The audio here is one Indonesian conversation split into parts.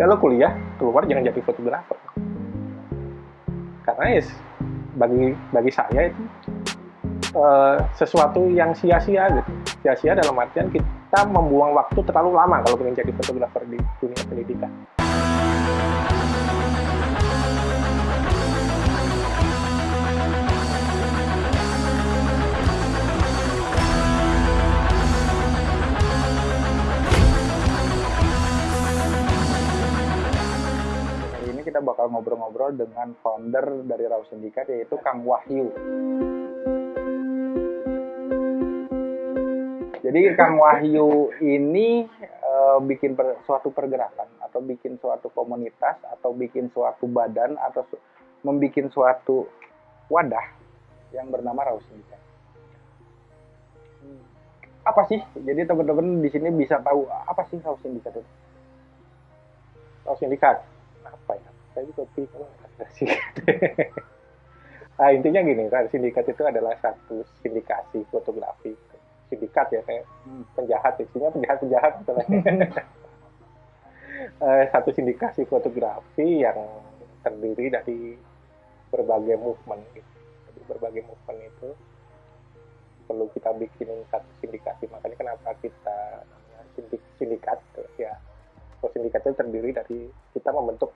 kalau kuliah keluar jangan jadi fotografer. Karena ya bagi bagi saya itu uh, sesuatu yang sia-sia gitu. Sia-sia dalam artian kita membuang waktu terlalu lama kalau ingin jadi fotografer di dunia pendidikan kita bakal ngobrol-ngobrol dengan founder dari Raw Sindikat yaitu Kang Wahyu. Jadi Kang Wahyu ini uh, bikin per, suatu pergerakan atau bikin suatu komunitas atau bikin suatu badan atau su membikin suatu wadah yang bernama Raw Sindikat. Apa sih? Jadi teman-teman di sini bisa tahu apa sih Raw Sindikat itu? Raw Sindikat apa ya? Saya juga bingung. Nah intinya gini kan sindikat itu adalah satu sindikasi fotografi. Sindikat ya kayak hmm. penjahat isinya penjahat penjahat satu sindikasi fotografi yang terdiri dari berbagai movement. Gitu. Jadi berbagai movement itu perlu kita bikin satu sindikasi. Makanya kenapa kita sindik, sindikat ya. Sindikat itu terdiri dari kita membentuk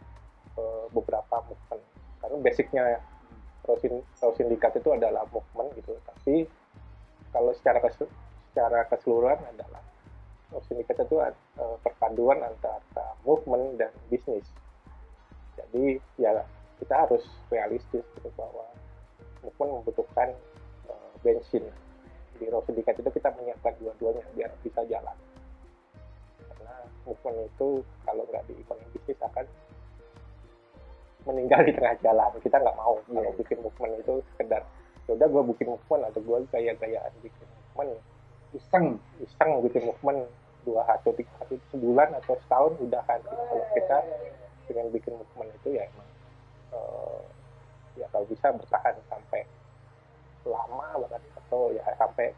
basicnya Raw Sindikat itu adalah movement gitu. Tapi kalau secara secara keseluruhan adalah Raw Sindikat itu uh, perpaduan antara movement dan bisnis. Jadi ya kita harus realistis gitu bahwa movement membutuhkan uh, bensin. Di Raw Sindikat itu kita menyiapkan dua-duanya biar bisa jalan. Karena movement itu kalau nggak di bisnis akan meninggal di tengah jalan. Kita nggak mau yeah. kalau bikin movement itu sekedar ya udah gue bikin movement atau gue gaya-gayaan bikin movement. Iseng. Iseng bikin movement dua atau tiga hari sebulan atau setahun udah kan kalau kita dengan bikin movement itu ya emang uh, ya kalau bisa bertahan sampai lama banget atau ya sampai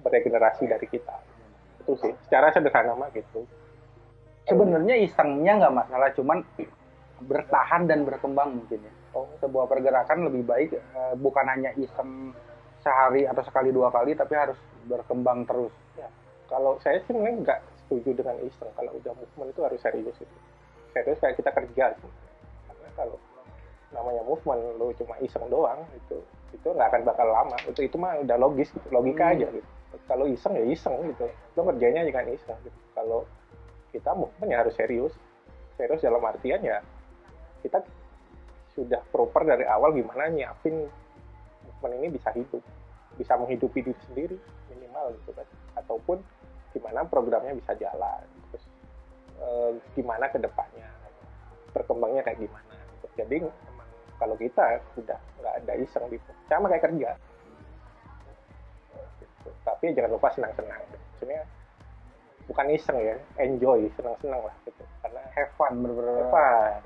beregenerasi dari kita. Itu sih secara sederhana mah gitu. Sebenarnya isengnya nggak masalah cuman bertahan dan berkembang mungkin ya. Oh, sebuah pergerakan lebih baik uh, bukan hanya iseng sehari atau sekali dua kali tapi harus berkembang terus. Ya. Kalau saya sih memang nggak setuju dengan iseng. Kalau udah movement itu harus serius itu. Serius kayak kita kerja sih. Karena kalau namanya movement lo cuma iseng doang itu itu nggak akan bakal lama. Itu itu mah udah logis gitu. logika hmm. aja gitu. Kalau iseng ya iseng gitu. Lo kerjanya jangan iseng gitu. Kalau kita movement ya harus serius. Serius dalam artian ya kita sudah proper dari awal gimana nyiapin movement ini bisa hidup bisa menghidupi diri sendiri minimal gitu kan ataupun gimana programnya bisa jalan terus e, gimana ke depannya berkembangnya kayak gimana gitu. jadi emang kalau kita sudah nggak ada iseng gitu sama kayak kerja gitu. tapi jangan lupa senang-senang maksudnya bukan iseng ya enjoy senang-senang lah gitu karena have fun bener-bener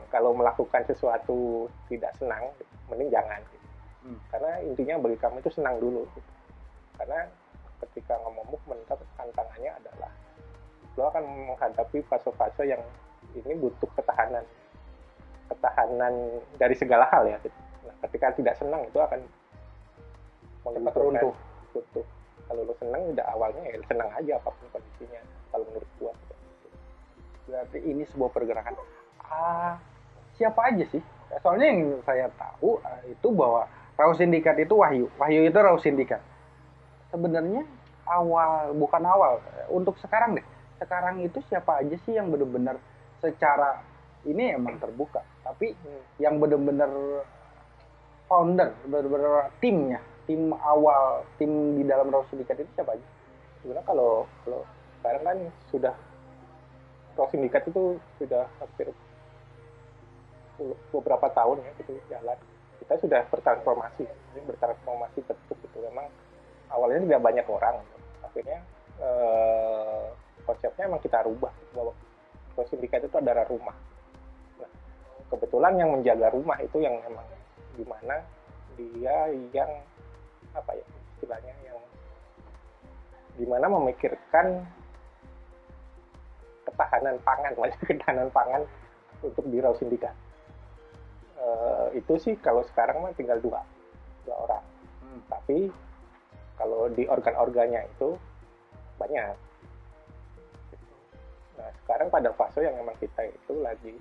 kalau melakukan sesuatu tidak senang mending jangan gitu. hmm. karena intinya bagi kamu itu senang dulu gitu. karena ketika ngomong movement tantangannya adalah lo akan menghadapi fase-fase yang ini butuh ketahanan ketahanan dari segala hal ya gitu. nah, ketika tidak senang itu akan cepat runtuh butuh kalau lo senang udah awalnya ya senang aja apa pun kondisinya kalau menurut gua. Berarti ini sebuah pergerakan. Ah siapa aja sih? Soalnya yang saya tahu uh, itu bahwa Raw Sindikat itu Wahyu. Wahyu itu Raw Sindikat. Sebenarnya awal bukan awal untuk sekarang deh. Sekarang itu siapa aja sih yang benar-benar secara ini emang terbuka tapi yang benar-benar founder benar-benar timnya tim awal tim di dalam Raw Sindikat itu siapa aja? Sebenarnya kalau kalau sekarang kan sudah Pro Sindikat itu sudah hampir beberapa tahun ya gitu jalan. Kita sudah bertransformasi ini bertransformasi bentuk gitu. Memang awalnya tidak banyak orang. Akhirnya eh, konsepnya memang kita rubah bahwa Pro Sindikat itu adalah rumah. Nah, kebetulan yang menjaga rumah itu yang memang gimana dia yang apa ya istilahnya yang gimana memikirkan ketahanan pangan, maksudnya ketahanan pangan untuk di raw sindikat uh, itu sih kalau sekarang mah tinggal dua dua orang. Hmm. tapi kalau di organ-organnya itu banyak. Nah sekarang pada fase yang memang kita itu lagi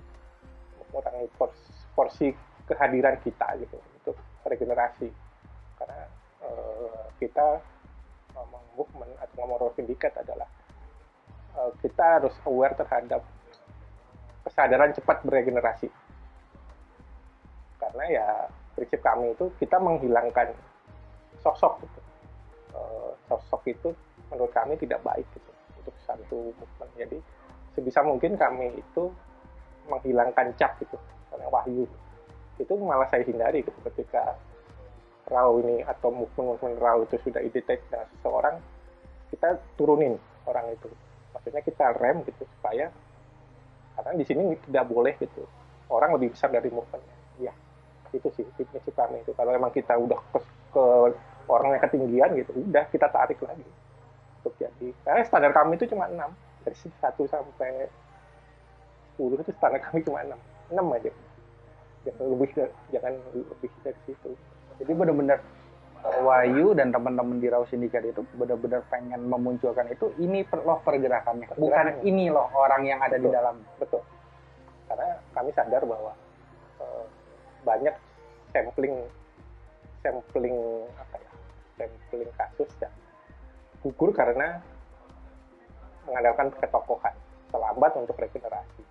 mengurangi porsi, porsi kehadiran kita gitu untuk regenerasi. Karena uh, kita ngomong movement atau ngomong sindikat adalah uh, kita harus aware terhadap kesadaran cepat beregenerasi. Karena ya prinsip kami itu kita menghilangkan sosok gitu. Uh, sosok itu menurut kami tidak baik gitu untuk satu movement. Jadi sebisa mungkin kami itu menghilangkan cap gitu karena wahyu. Itu malah saya hindari gitu ketika raw ini atau movement-movement raw itu sudah identik dengan seseorang kita turunin orang itu maksudnya kita rem gitu supaya karena di sini tidak boleh gitu. Orang lebih besar dari movementnya. Ya itu sih prinsip kami itu. Kalau emang kita udah ke, ke orangnya ketinggian gitu udah kita tarik lagi. Untuk jadi karena standar kami itu cuma 6 dari 1 sampai 10 itu standar kami cuma 6 6 aja. Jangan lebih jangan lebih dari situ. Jadi benar-benar Wahyu dan teman-teman di Raw Sindikat itu benar-benar pengen memunculkan itu. Ini loh pergerakannya. Bukan ini loh orang yang ada betul, di dalam. Betul. Karena kami sadar bahwa uh, banyak sampling sampling apa ya sampling kasus yang gugur karena mengandalkan ketokohan terlambat untuk regenerasi.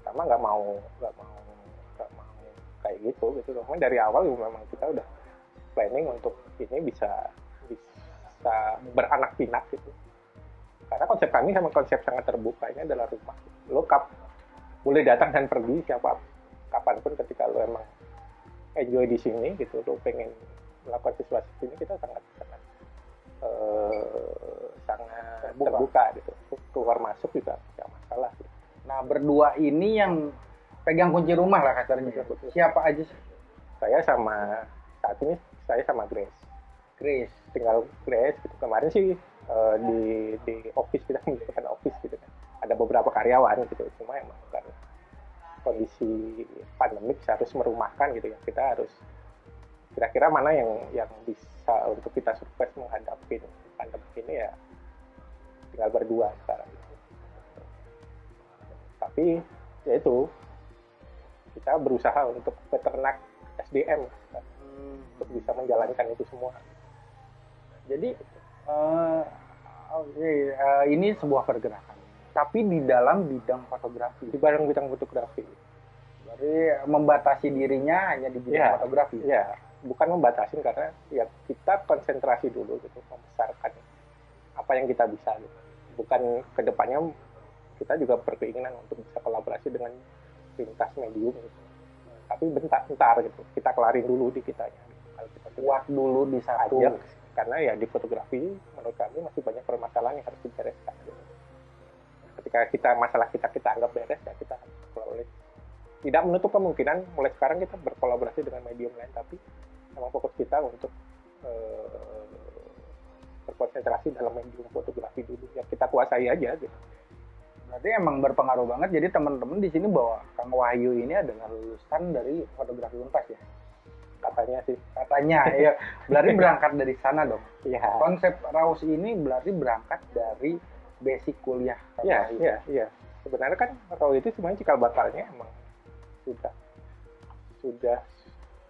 Pertama nggak mau nggak mau nggak mau kayak gitu gitu loh. Dari awal memang kita udah planning untuk ini bisa bisa beranak pinak gitu. Karena konsep kami sama konsep sangat terbuka ini adalah rumah. Lo kap boleh datang dan pergi siapa kapan pun ketika lo emang enjoy di sini gitu lo pengen melakukan sesuatu ini kita sangat sangat uh, sangat terbuka, terbuka gitu. Keluar masuk juga tidak masalah gitu. nah berdua ini yang pegang kunci rumah lah kasarnya. Siapa aja sih? Saya sama saat ini saya sama Grace. Grace tinggal Grace gitu. Kemarin sih uh, di di office kita menggunakan office gitu kan. Ada beberapa karyawan gitu. Cuma emang karena kondisi pandemik harus merumahkan gitu ya. Kita harus kira-kira mana yang yang bisa untuk kita survive menghadapi pandemi ini ya tinggal berdua sekarang. Tapi ya itu kita berusaha untuk peternak SDM untuk bisa menjalankan itu semua. Jadi uh, okay, uh, ini sebuah pergerakan, tapi di dalam bidang fotografi. Di dalam bidang fotografi. Jadi membatasi dirinya hanya di bidang ya, fotografi. Ya, bukan membatasi karena ya kita konsentrasi dulu gitu, membesarkan apa yang kita bisa gitu. Bukan ke depannya kita juga berkeinginan untuk bisa kolaborasi dengan lintas medium gitu tapi bentar bentar gitu. Kita kelarin dulu di kitanya kalau kita kuat dulu di satu. Aja karena ya di fotografi menurut kami masih banyak permasalahan yang harus dibereskan. Gitu. ketika kita masalah kita kita anggap beres ya kita kolaborasi tidak menutup kemungkinan mulai sekarang kita berkolaborasi dengan medium lain tapi memang fokus kita untuk uh, berkonsentrasi dalam medium fotografi dulu. Yang kita kuasai aja gitu berarti emang berpengaruh banget jadi teman-teman di sini bahwa Kang Wahyu ini adalah lulusan dari fotografi Unpas ya? Katanya sih. Katanya ya berarti berangkat dari sana dong? Iya. Konsep Raus ini berarti berangkat dari basic kuliah iya iya iya. Sebenarnya kan Raus itu sebenarnya cikal bakalnya emang sudah sudah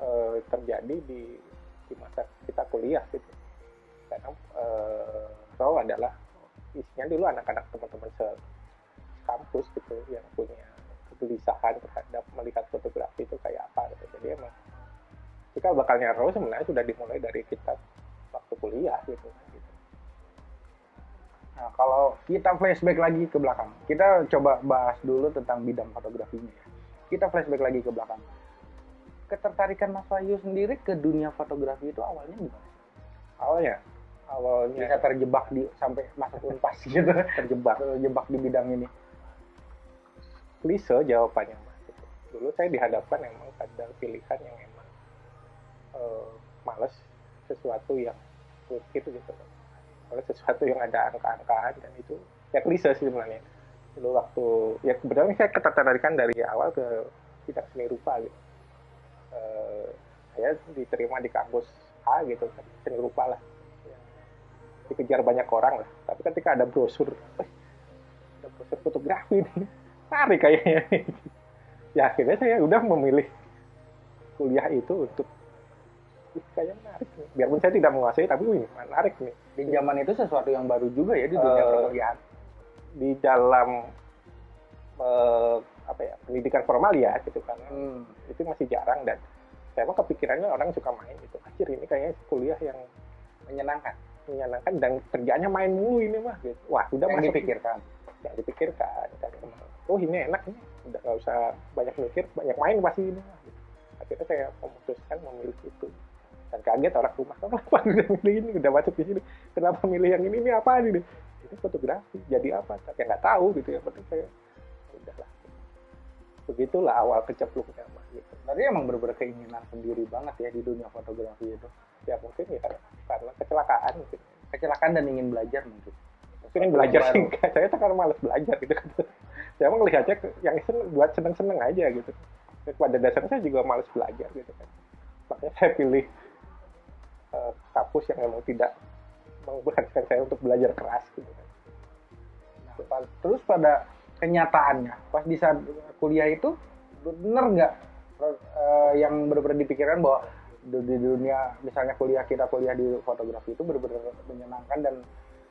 uh, terjadi di di masa kita kuliah gitu. Karena uh, Raus adalah isinya dulu anak-anak teman-teman se kampus gitu yang punya kegelisahan terhadap melihat fotografi itu kayak apa gitu. Jadi emang cikal bakalnya Rose sebenarnya sudah dimulai dari kita waktu kuliah gitu. gitu. Nah, kalau kita flashback lagi ke belakang, kita coba bahas dulu tentang bidang fotografinya. Kita flashback lagi ke belakang. Ketertarikan Mas Wahyu sendiri ke dunia fotografi itu awalnya gimana? Awalnya, awalnya bisa terjebak di sampai masuk unpas gitu, terjebak, terjebak di bidang ini klise jawabannya mas. Dulu saya dihadapkan emang ada pilihan yang emang uh, males sesuatu yang rumit gitu. Males sesuatu yang ada angka-angkaan dan itu ya klise sih sebenarnya. Dulu waktu ya kebetulan saya ketertarikan dari awal ke bidang seni rupa gitu. Eh, saya diterima di kampus A gitu seni rupa lah. Ya, dikejar banyak orang lah. Tapi ketika ada brosur eh, ada brosur fotografi nih tarik kayaknya ya akhirnya saya udah memilih kuliah itu untuk "Ih, kayaknya menarik nih. biarpun saya tidak menguasai tapi wih menarik nih Di zaman itu sesuatu yang baru juga ya di dunia Eh, perkuliahan. di dalam eh, apa ya pendidikan formal ya gitu kan Hmm. itu masih jarang dan saya emang kepikirannya orang suka main gitu anjir ini kayaknya kuliah yang Menyenangkan. menyenangkan dan kerjanya main mulu ini mah gitu wah udah yang masuk dipikirkan. yang dipikirkan emang, oh ini enak nih udah nggak usah banyak mikir banyak main pasti ini. Gitu. akhirnya saya memutuskan memilih itu. Dan kaget orang rumah "Kamu kenapa udah milih ini udah masuk di sini. Kenapa milih yang ini? Ini apa ini ini fotografi jadi apa? Ya nggak tahu gitu ya penting saya udahlah. Begitulah awal kecepluknya mah gitu. Emang bener-bener keinginan sendiri banget ya di dunia fotografi itu. ya mungkin ya karena, karena kecelakaan mungkin. Kecelakaan dan ingin belajar mungkin. mungkin yang belajar sih saya tuh karena malas belajar gitu saya emang melihatnya ke- yang seneng, buat seneng-seneng aja gitu. Pada dasarnya saya juga malas belajar gitu kan. Makanya saya pilih eh, kampus yang memang tidak mengharuskan saya untuk belajar keras gitu kan. Nah, terus pada kenyataannya pas di saat kuliah itu bener nggak eh, yang benar-benar dipikirkan bahwa di dunia misalnya kuliah kita kuliah di fotografi itu benar-benar menyenangkan dan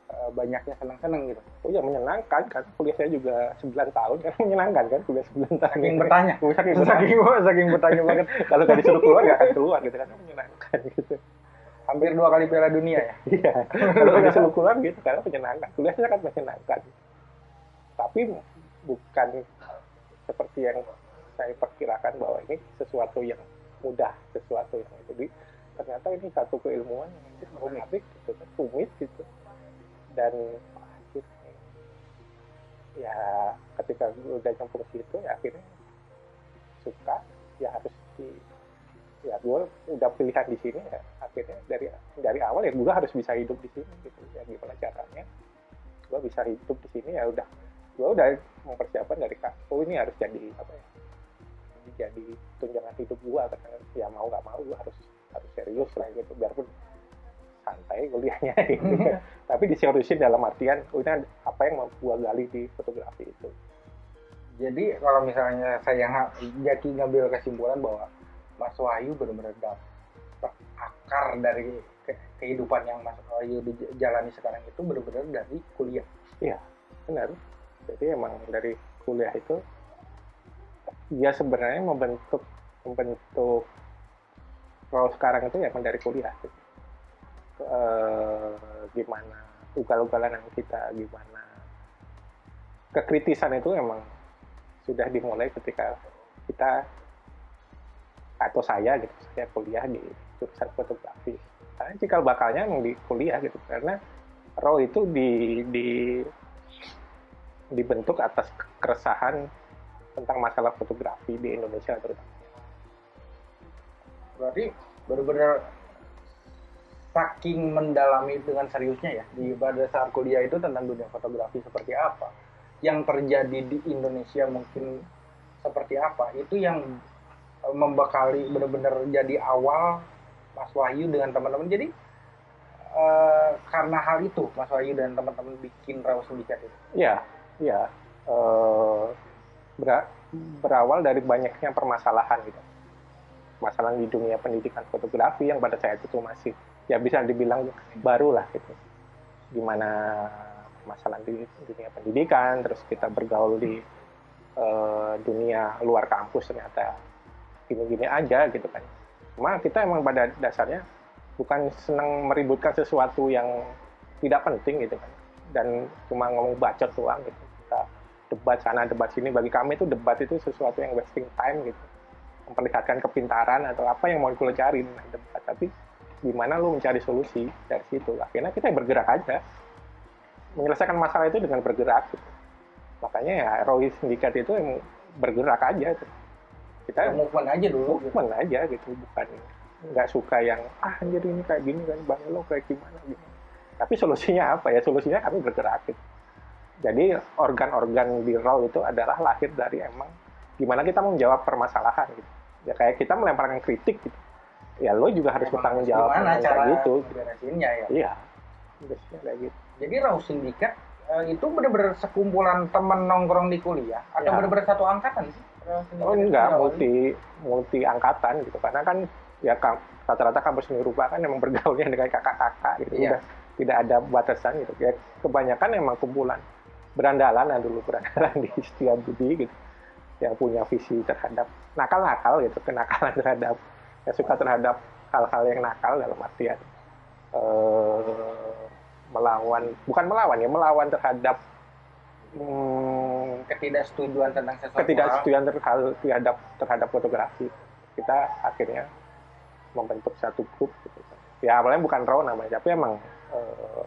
eh, banyaknya senang-senang gitu. oh ya menyenangkan kan kuliah saya juga 9 tahun kan menyenangkan kan kuliah 9 tahun Saking bertanya, Oh, saking bertanya saking saking bertanya banget. kalau nggak disuruh keluar nggak akan keluar gitu kan menyenangkan gitu Hampir dua kali Piala Dunia ya. Iya, kalau disuruh keluar gitu karena menyenangkan. Kuliahnya kan menyenangkan. Tapi bukan seperti yang saya perkirakan bahwa ini sesuatu yang mudah, sesuatu yang itu. Jadi, ternyata ini satu keilmuan yang menarik gitu kan, rumit gitu. Dan anjir, ya ketika udah nyemplung situ ya akhirnya suka ya harus di ya gue udah pilihan di sini ya akhirnya dari dari awal ya gue harus bisa hidup di sini gitu ya gimana caranya gue bisa hidup di sini ya udah gue udah mempersiapkan dari oh ini harus jadi apa ya jadi tunjangan hidup gue karena ya mau nggak mau gue harus harus serius lah gitu biarpun santai kuliahnya gitu kan. tapi diseriusin dalam artian oh ini apa yang mau gue gali di fotografi itu Jadi kalau misalnya saya jadi ngambil kesimpulan bahwa Mas Wahyu benar-benar dapat akar dari ke- kehidupan yang Mas Wahyu di- jalani sekarang itu benar-benar dari kuliah. benar jadi emang dari kuliah itu dia sebenarnya membentuk membentuk role sekarang itu ya emang dari kuliah gitu. Eh, gimana ugal-ugalan yang kita gimana kekritisan itu emang sudah dimulai ketika kita atau saya gitu saya kuliah di jurusan fotografi karena cikal bakalnya emang di kuliah gitu karena role itu di di dibentuk atas keresahan tentang masalah fotografi di Indonesia terutama. Berarti benar-benar saking mendalami dengan seriusnya ya di pada saat kuliah itu tentang dunia fotografi seperti apa, yang terjadi di Indonesia mungkin seperti apa, itu yang eh, membekali benar-benar jadi awal Mas Wahyu dengan teman-teman. Jadi eh, karena hal itu Mas Wahyu dan teman-teman bikin Raw Sindikat itu. Ya, ya eh, ber- berawal dari banyaknya permasalahan gitu. Masalah di dunia pendidikan fotografi yang pada saat itu masih ya bisa dibilang baru lah gitu. Gimana masalah di dunia pendidikan, terus kita bergaul di eh, dunia luar kampus ternyata gini-gini aja gitu kan. Cuma kita emang pada dasarnya bukan senang meributkan sesuatu yang tidak penting gitu kan. Dan cuma ngomong bacot doang gitu. Kita debat sana debat sini. Bagi kami itu debat itu sesuatu yang wasting time gitu. Memperlihatkan kepintaran atau apa yang mau dengan debat tapi gimana lu mencari solusi dari situ akhirnya kita bergerak aja menyelesaikan masalah itu dengan bergerak gitu. makanya ya Roy Sindikat itu yang bergerak aja tuh. kita Movement aja dulu. gitu. movement aja gitu bukan nggak suka yang ah anjir ini kayak gini kan bang lo kayak gimana gitu tapi solusinya apa ya solusinya kami bergerak gitu jadi organ-organ di raw itu adalah lahir dari emang gimana kita menjawab permasalahan gitu ya kayak kita melemparkan kritik gitu ya lo juga harus bertanggung jawab gimana cara gitu beresinnya ya? Iya. Biasanya kayak gitu. Jadi raw sindikat eh, itu benar-benar sekumpulan teman nongkrong di kuliah? Atau Ya. benar-benar satu angkatan sih oh enggak multi multi angkatan gitu. Karena kan ya rata-rata kampus seni rupa kan emang bergaulnya dengan kakak-kakak gitu. Iya. udah tidak ada batasan gitu. Ya kebanyakan emang kumpulan. Berandalan ya dulu berandalan di Setiabudi gitu. Yang punya visi terhadap nakal-nakal gitu kenakalan terhadap yang suka terhadap hal-hal yang nakal dalam artian eh, melawan bukan melawan ya melawan terhadap hmm, ketidaksetujuan tentang sesuatu ketidaksetujuan terhadap terhadap terhadap fotografi kita akhirnya membentuk satu grup gitu. ya awalnya bukan raw namanya tapi emang eh,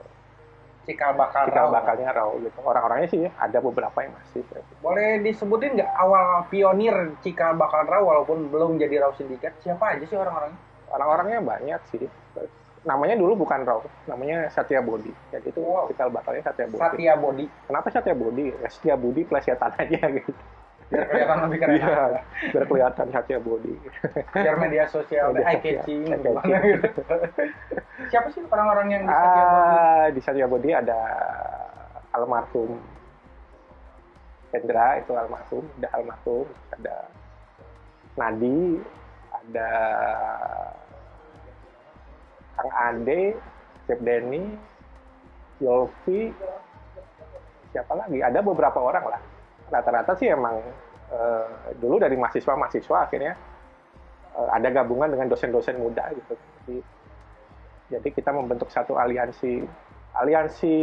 cikal bakal cikal raw. bakalnya raw gitu. Orang-orangnya sih ada beberapa yang masih gitu. boleh disebutin nggak awal pionir cikal bakal raw walaupun belum jadi raw sindikat? Siapa aja sih orang-orangnya? Orang-orangnya banyak sih. Namanya dulu bukan raw namanya Satya Bodi jadi itu Wow. cikal bakalnya Satya Bodi Satya Bodi kenapa Satya Bodi ya Satya Budi plesetan aja gitu biar kelihatan lebih keren. Iya, biar kelihatan Bodi biar media sosial Media eye catching gitu siapa sih orang-orang yang di Satya Ah, di Satya Bodi ada almarhum Hendra itu almarhum, ada almarhum, ada Nadi, ada Kang Ade, Chef Denny, Yolfi, siapa lagi? Ada beberapa orang lah. Rata-rata sih emang eh, dulu dari mahasiswa-mahasiswa akhirnya eh, ada gabungan dengan dosen-dosen muda gitu. Jadi, jadi kita membentuk satu aliansi, aliansi,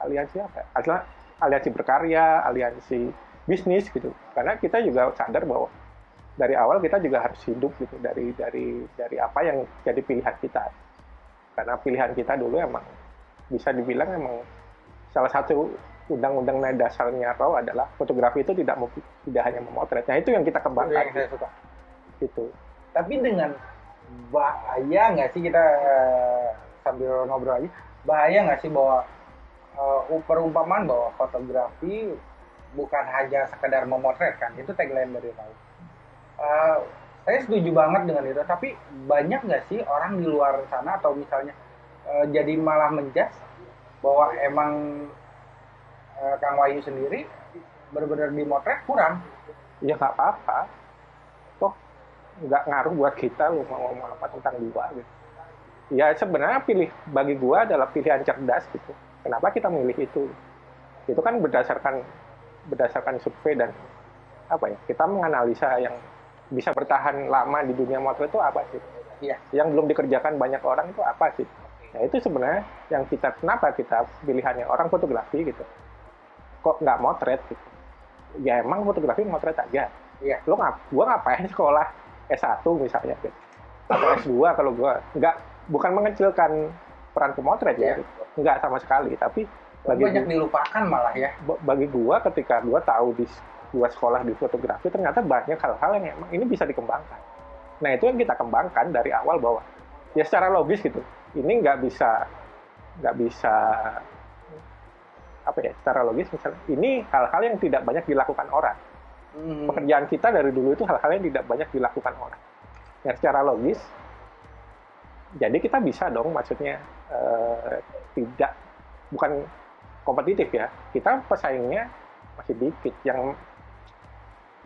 aliansi apa? ya? Adalah aliansi berkarya, aliansi bisnis gitu. Karena kita juga sadar bahwa dari awal kita juga harus hidup gitu dari dari dari apa yang jadi pilihan kita. Karena pilihan kita dulu emang bisa dibilang emang salah satu undang-undang dasarnya RAW adalah fotografi itu tidak tidak hanya memotret. Nah itu yang kita Itu yang kembangkan saya suka. Gitu. tapi dengan bahaya nggak sih kita eh, sambil ngobrol aja bahaya nggak sih bahwa eh, perumpamaan bahwa fotografi bukan hanya sekedar memotretkan itu tagline dari tahu Eh, saya setuju banget dengan itu. Tapi banyak nggak sih orang di luar sana atau misalnya eh, jadi malah menjas bahwa emang eh, Kang Wahyu sendiri benar-benar dimotret kurang Ya nggak apa-apa. Toh nggak ngaruh buat kita lu mau ngomong apa tentang gua gitu. Ya sebenarnya pilih bagi gua adalah pilihan cerdas gitu. Kenapa kita milih itu? Itu kan berdasarkan berdasarkan survei dan apa ya? Kita menganalisa yang bisa bertahan lama di dunia motret itu apa sih? Iya. Yang belum dikerjakan banyak orang itu apa sih? Nah itu sebenarnya yang kita kenapa kita pilihannya orang fotografi gitu. Kok nggak motret gitu? Ya emang fotografi motret aja. Iya. Lo ngap, gua ngapain sekolah S1 misalnya gitu. Atau S2 kalau gua nggak bukan mengecilkan peran pemotret ya. Iya. Nggak sama sekali, tapi bagi banyak dilupakan malah ya ba- bagi gua ketika gua tahu di gua sekolah di fotografi ternyata banyak hal-hal yang emang ini bisa dikembangkan. Nah itu yang kita kembangkan dari awal bahwa ya secara logis gitu ini nggak bisa nggak bisa apa ya secara logis misalnya ini hal-hal yang tidak banyak dilakukan orang. Hmm. pekerjaan kita dari dulu itu hal-hal yang tidak banyak dilakukan orang. Ya secara logis jadi kita bisa dong maksudnya eh, tidak bukan kompetitif ya. Kita pesaingnya masih dikit. Yang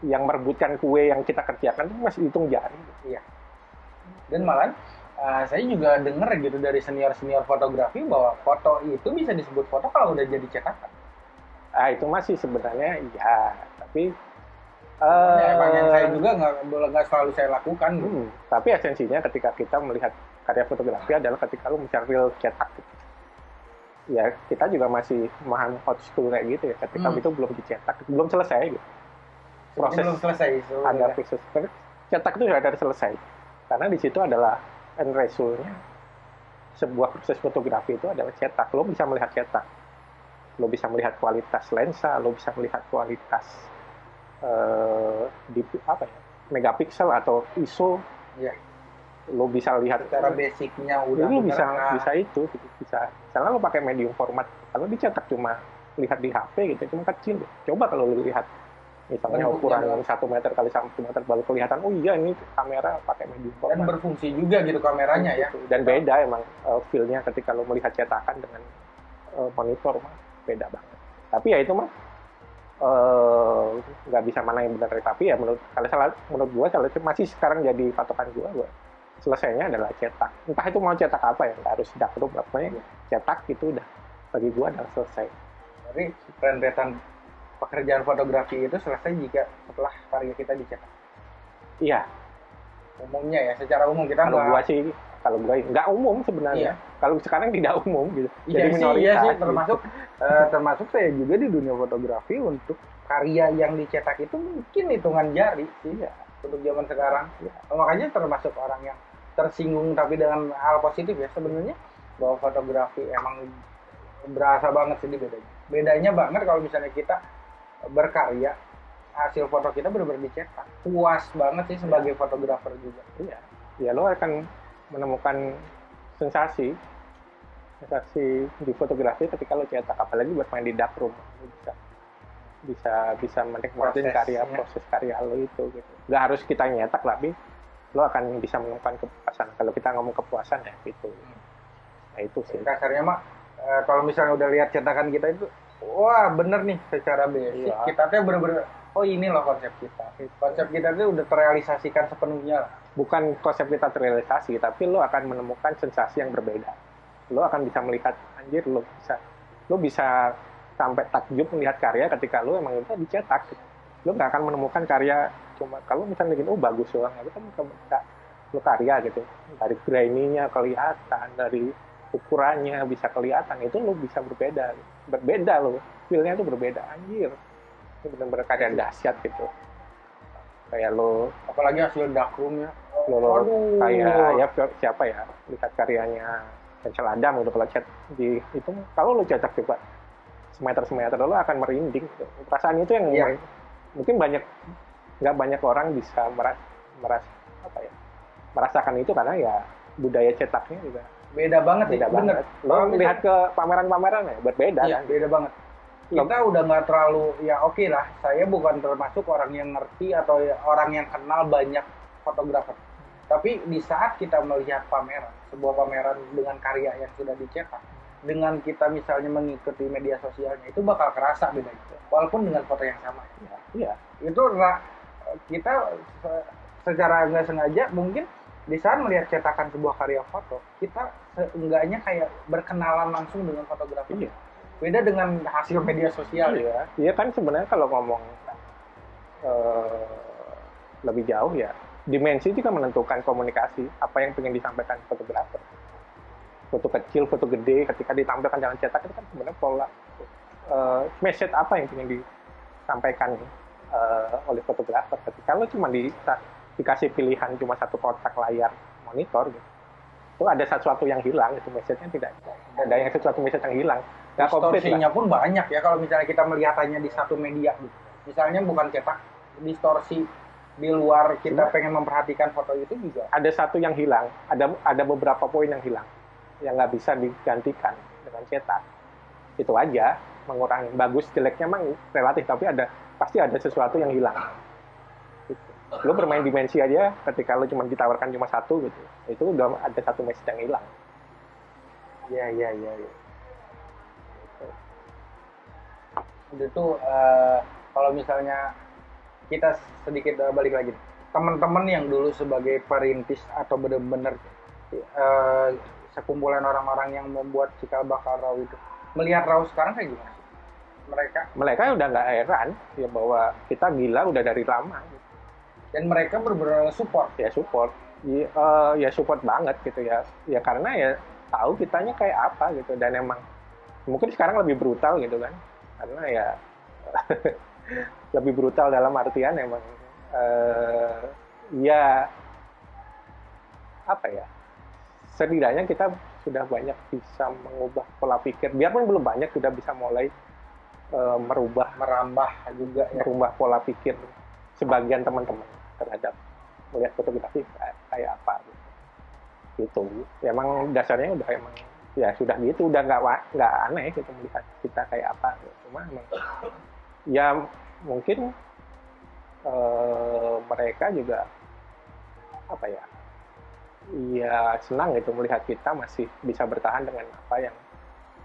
yang merebutkan kue yang kita kerjakan itu masih hitung jari dan malah uh, saya juga dengar gitu dari senior senior fotografi bahwa foto itu bisa disebut foto kalau udah jadi cetakan ah itu masih sebenarnya iya tapi Ya, eh, emang yang saya juga nggak boleh nggak selalu saya lakukan gitu. Hmm, tapi esensinya ketika kita melihat karya fotografi adalah ketika lu mencari real cetak. gitu. Ya, kita juga masih memahami hot school kayak gitu ya. Ketika Hmm. itu belum dicetak, belum selesai gitu. Proses belum selesai itu ada proses cetak itu sudah ada selesai. Karena di situ adalah end result-nya sebuah proses fotografi itu adalah cetak. Lo bisa melihat cetak. Lo bisa melihat kualitas lensa, lo bisa melihat kualitas eh, di apa ya? megapiksel atau ISO. Iya. Lo bisa lihat secara basicnya udah lu bisa bisa itu gitu. bisa misalnya lo pakai medium format kalau dicetak cuma lihat di HP gitu cuma kecil coba kalau lu lihat misalnya Bentuknya ukuran satu meter kali satu meter baru kelihatan oh iya ini kamera pakai medium dan format berfungsi juga gitu kameranya ya. dan beda emang uh, feel-nya ketika lo melihat cetakan dengan uh, monitor mah beda banget. Tapi ya itu mah eh, nggak bisa mana yang benar. Tapi ya menurut kalau salah menurut gua kalau masih sekarang jadi patokan gua gua selesainya adalah cetak. Entah itu mau cetak apa ya nggak harus darkroom pokoknya cetak itu udah bagi gua udah selesai. Jadi rentetan pekerjaan fotografi itu selesai jika setelah karya kita dicetak iya umumnya ya secara umum kita kalau gua sih kalau gua nggak umum sebenarnya Iya. kalau sekarang tidak umum gitu Iya jadi sih, minoritas iya sih, gitu. termasuk eh, termasuk saya juga di dunia fotografi untuk karya yang dicetak itu mungkin hitungan jari sih iya untuk zaman sekarang. Iya. Makanya termasuk orang yang tersinggung tapi dengan hal positif ya sebenarnya bahwa fotografi emang berasa banget sih bedanya. Bedanya banget kalau misalnya kita berkarya hasil foto kita benar-benar dicetak. Puas banget sih sebagai fotografer juga. Iya, ya lo akan menemukan sensasi sensasi di fotografi ketika lo cetak apalagi bermain di darkroom lo bisa bisa bisa menikmati karya proses karya lo itu gitu. Nggak harus kita nyetak tapi lo akan bisa menemukan kepuasan. Kalau kita ngomong kepuasan ya itu nah itu sih. Kasarnya mah eh, kalau misalnya udah lihat cetakan kita itu wah bener nih secara basic. Iya. kita tuh bener-bener oh ini loh konsep kita. Konsep kita tuh udah terrealisasikan sepenuhnya. Lah bukan konsep kita terrealisasi tapi lo akan menemukan sensasi yang berbeda. Lo akan bisa melihat anjir lo bisa lo bisa sampai takjub melihat karya ketika lo emang itu dicetak. Gitu. lo nggak akan menemukan karya cuma kalau misalnya gitu oh bagus doang. Tapi kan kamu bisa lo karya gitu. Dari graininya kelihatan dari ukurannya bisa kelihatan itu lo bisa berbeda berbeda lo feelnya tuh berbeda anjir ini benar-benar karya dahsyat gitu kayak lo apalagi hasil darkroomnya lo, lo Aduh. kayak ya siapa ya lihat karyanya Cancel Adam gitu kalau chat di itu kalau lo cetak coba semeter semeter lo akan merinding gitu. perasaan itu yang Iya. mungkin banyak nggak banyak orang bisa meras meras apa ya merasakan itu karena ya budaya cetaknya juga beda banget sih beda bener. banget. Lo Kalau lihat ke pameran-pameran ya berbeda Iya, kan? beda banget. Kita udah nggak terlalu ya oke lah saya bukan termasuk orang yang ngerti atau ya orang yang kenal banyak fotografer. Tapi di saat kita melihat pameran sebuah pameran dengan karya yang sudah dicetak dengan kita misalnya mengikuti media sosialnya itu bakal kerasa bedanya. Walaupun dengan foto yang sama. Iya. Iya itu kita se- secara nggak sengaja mungkin di saat melihat cetakan sebuah karya foto kita seenggaknya kayak berkenalan langsung dengan fotografer iya beda dengan hasil media sosial ya Iya, iya kan sebenarnya kalau ngomong eh, lebih jauh ya dimensi juga menentukan komunikasi apa yang ingin disampaikan fotografer. Foto kecil, foto gede, ketika ditampilkan dalam cetak itu kan sebenarnya pola eh, message apa yang ingin disampaikan eh, oleh fotografer. Ketika lo cuma di, dikasih pilihan cuma satu kotak layar monitor gitu, itu ada sesuatu yang hilang, itu message-nya tidak ada yang sesuatu message yang hilang. Nggak distorsinya pun banyak ya kalau misalnya kita melihatannya di satu media gitu. misalnya bukan cetak distorsi di luar kita Cuma- pengen memperhatikan foto itu juga ada satu yang hilang, ada ada beberapa poin yang hilang yang nggak bisa digantikan dengan cetak. Itu aja mengurangi bagus jeleknya emang relatif tapi ada pasti ada sesuatu yang hilang. Lo bermain dimensi aja ketika lo cuma ditawarkan cuma satu gitu, itu udah ada satu message yang hilang. iya iya iya ya. itu eh, kalau misalnya kita sedikit eh, balik lagi teman-teman yang dulu sebagai perintis atau benar-benar eh, sekumpulan orang-orang yang membuat cikal bakal raw itu melihat raw sekarang kayak gimana mereka Mereka udah nggak heran ya bahwa kita gila udah dari lama. gitu. Dan mereka benar-benar support. Ya support. Ya, eh, ya support banget gitu ya. Ya karena ya tahu kitanya kayak apa gitu. Dan emang mungkin sekarang lebih brutal gitu kan. Karena ya lebih brutal dalam artian emang eh, ya apa ya? Setidaknya kita sudah banyak bisa mengubah pola pikir. Biarpun belum banyak sudah bisa mulai eh, merubah merambah juga ya. merubah pola pikir sebagian teman-teman terhadap melihat fotografi kayak, apa gitu. Gitu. Emang dasarnya udah emang ya sudah gitu udah nggak nggak aneh gitu melihat kita kayak apa cuma emang ya mungkin eh, mereka juga apa ya ya senang gitu melihat kita masih bisa bertahan dengan apa yang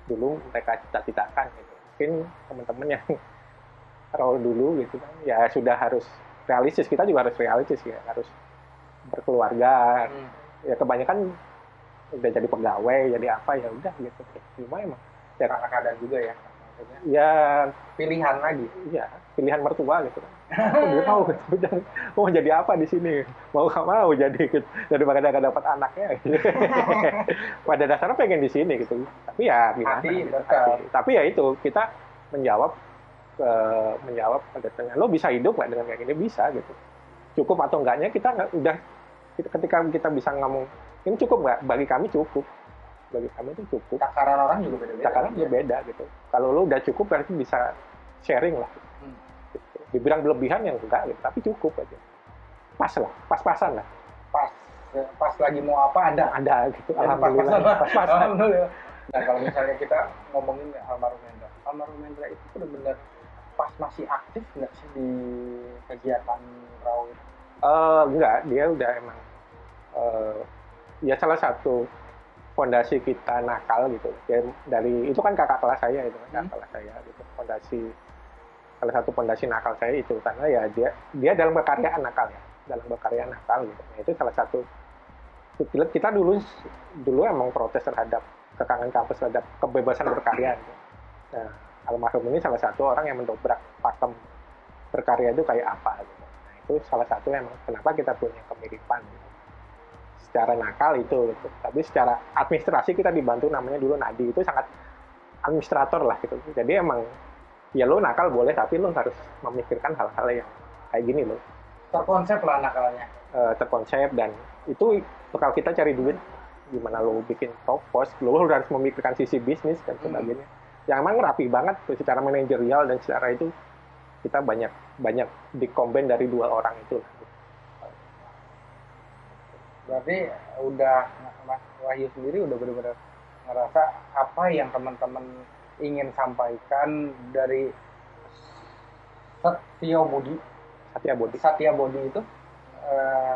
dulu mereka cita-citakan gitu mungkin teman-teman yang role dulu gitu kan ya sudah harus realistis kita juga harus realistis ya. Harus berkeluarga. Hmm. ya kebanyakan udah jadi pegawai jadi apa ya udah gitu. Cuma emang ya karena keadaan juga ya. Maksudnya ya. Pilihan lagi. Iya pilihan mertua gitu. Kan dia tahu gitu. Mau jadi apa di sini? Mau nggak mau jadi gitu. Daripada nggak dapat anaknya. Gitu. pada dasarnya pengen di sini gitu. Tapi ya gimana Hati gitu. Hati. tapi ya itu kita menjawab eh, menjawab pada tanya lo bisa hidup nggak dengan kayak gini? Bisa gitu. Cukup atau enggaknya kita nggak udah ketika kita bisa ngomong ini cukup nggak bagi kami cukup. Bagi kami itu cukup. Takaran orang juga beda-beda. Sekarang juga beda gitu. Kalau lo udah cukup berarti bisa sharing lah. Hmm. gitu. dibilang berlebihan yang enggak gitu, tapi cukup aja. Pas lah pas-pasan lah. Pas. Pas lagi mau apa ada. Ada gitu. Dan alhamdulillah. pas-pasan. pas-pasan. Alhamdulillah. Nah kalau misalnya kita ngomongin almarhum Hendra, almarhum Hendra itu benar-benar pas masih aktif nggak sih di kegiatan raw itu? Eh, enggak dia udah emang eh, ya salah satu fondasi kita nakal gitu ya, dari itu kan kakak kelas saya itu kan kakak Hmm. kelas saya gitu fondasi salah satu fondasi nakal saya itu karena ya dia dia dalam berkaryaan nakal ya dalam berkarya nakal gitu Nah, itu salah satu kita kita dulu dulu emang protes terhadap kekangan kampus terhadap kebebasan berkarya gitu. nah almarhum ini salah satu orang yang mendobrak pakem berkarya itu kayak apa gitu. Nah, itu salah satu emang kenapa kita punya kemiripan gitu. secara nakal itu gitu. tapi secara administrasi kita dibantu namanya dulu Nadi itu sangat administrator lah gitu jadi emang ya lo nakal boleh tapi lo harus memikirkan hal-hal yang kayak gini loh Terkonsep lah nakalnya. eh, terkonsep dan itu kalau kita cari duit gimana lo bikin top post lo harus memikirkan sisi bisnis dan Hmm. Yang emang rapi banget tuh secara manajerial dan secara itu kita banyak banyak dikomben dari dua orang itu Berarti udah Mas Wahyu sendiri udah benar-benar ngerasa apa yang teman-teman ingin sampaikan dari Satya Budi? Satya Bodi Satya Bodi itu eh,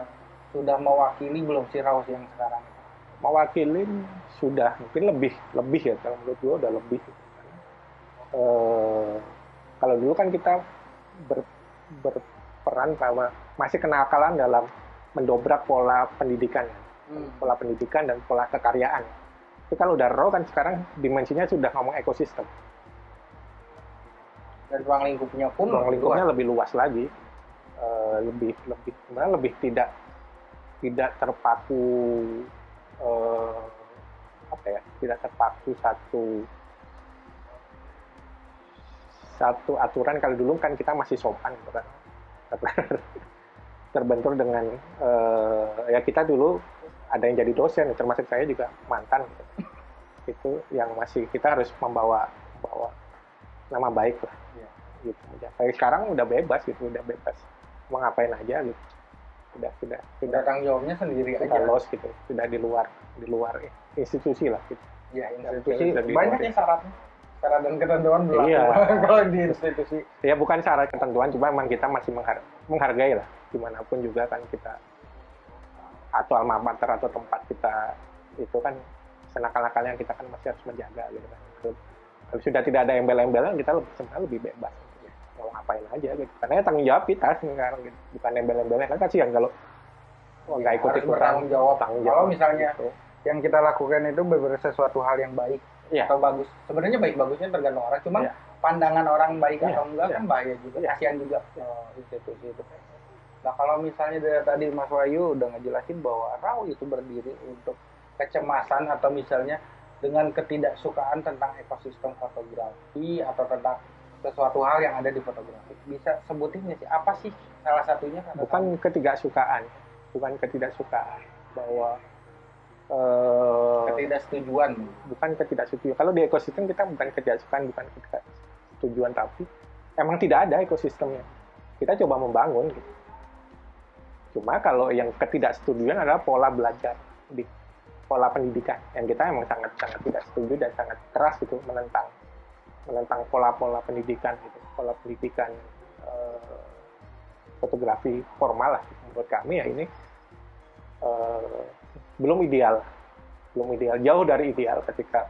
sudah mewakili belum si Raus yang sekarang? Itu? mewakilin sudah mungkin lebih lebih ya kalau menurut gue udah lebih Eh, kalau dulu kan kita ber- berperan sama masih kenakalan dalam mendobrak pola pendidikan. Hmm. pola pendidikan dan pola kekaryaan tapi kalau udah raw kan sekarang dimensinya sudah ngomong ekosistem Dan ruang lingkupnya pun ruang lingkupnya luas. lebih luas lagi Eh, lebih lebih sebenarnya lebih tidak tidak terpaku eh, apa ya tidak terpaku satu satu aturan kalau dulu kan kita masih sopan gitu kan terbentur dengan eh, ya kita dulu ada yang jadi dosen termasuk saya juga mantan gitu. itu yang masih kita harus membawa membawa nama baik lah Iya. gitu aja. Kayak sekarang udah bebas gitu, udah bebas mau ngapain aja gitu. Sudah sudah sudah tanggung jawabnya sendiri sudah aja. los gitu, sudah di luar di luar institusi lah gitu. Ya, institusi banyak luar. ya syaratnya. Syarat dan ketentuan berlaku Iya. kalau di institusi. Ya bukan syarat ketentuan, cuma memang kita masih menghar- menghargai lah di mana pun juga kan kita atau alma mater atau tempat kita itu kan senakal-nakalnya kita kan masih harus menjaga gitu kan. Kalau- sudah tidak ada embel-embelan kita lebih sebenarnya lebih bebas ya, mau ngapain aja gitu. Karena ya tanggung jawab kita sekarang gitu. bukan embel-embelnya kan kasihan kalau oh, nggak ikut Harus bertanggung jawab. tanggung Kalau misalnya gitu. Yang kita lakukan itu benar sesuatu hal yang baik Iya. atau bagus. Sebenarnya baik bagusnya tergantung orang. Cuman Iya. pandangan orang baik Iya, atau enggak iya. kan bahaya juga. Iya. Kasihan juga eh, institusi itu. Nah kalau misalnya dari tadi Mas Wahyu udah ngejelasin bahwa RAW itu berdiri untuk kecemasan atau misalnya dengan ketidaksukaan tentang ekosistem fotografi atau tentang sesuatu hal yang ada di fotografi. Bisa sebutin sih apa sih salah satunya? bukan ketidaksukaan bukan ketidaksukaan bahwa eh, ketidaksetujuan. bukan ketidaksetujuan. Kalau di ekosistem kita bukan ketidaksukaan bukan ketidaksetujuan tapi emang tidak ada ekosistemnya. Kita coba membangun gitu. cuma kalau yang ketidaksetujuan adalah pola belajar di pola pendidikan yang kita emang sangat sangat tidak setuju dan sangat keras itu menentang menentang pola-pola pendidikan gitu. Pola pendidikan eh, fotografi formal lah. Menurut kami ya ini eh, belum ideal belum ideal jauh dari ideal ketika